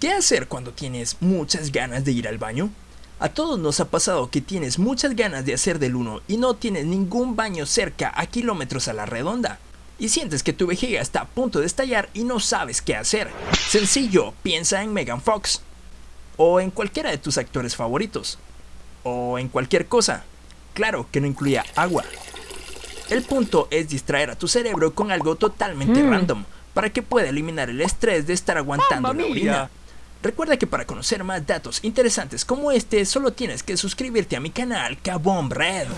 ¿Qué hacer cuando tienes muchas ganas de ir al baño? A todos nos ha pasado que tienes muchas ganas de hacer del uno y no tienes ningún baño cerca a kilómetros a la redonda. Y sientes que tu vejiga está a punto de estallar y no sabes qué hacer. Sencillo, piensa en Megan Fox. O en cualquiera de tus actores favoritos. O en cualquier cosa. Claro que no incluya agua. El punto es distraer a tu cerebro con algo totalmente Mm. random para que pueda eliminar el estrés de estar aguantando la orina. Recuerda que para conocer más datos interesantes como este, solo tienes que suscribirte a mi canal Kabom Red.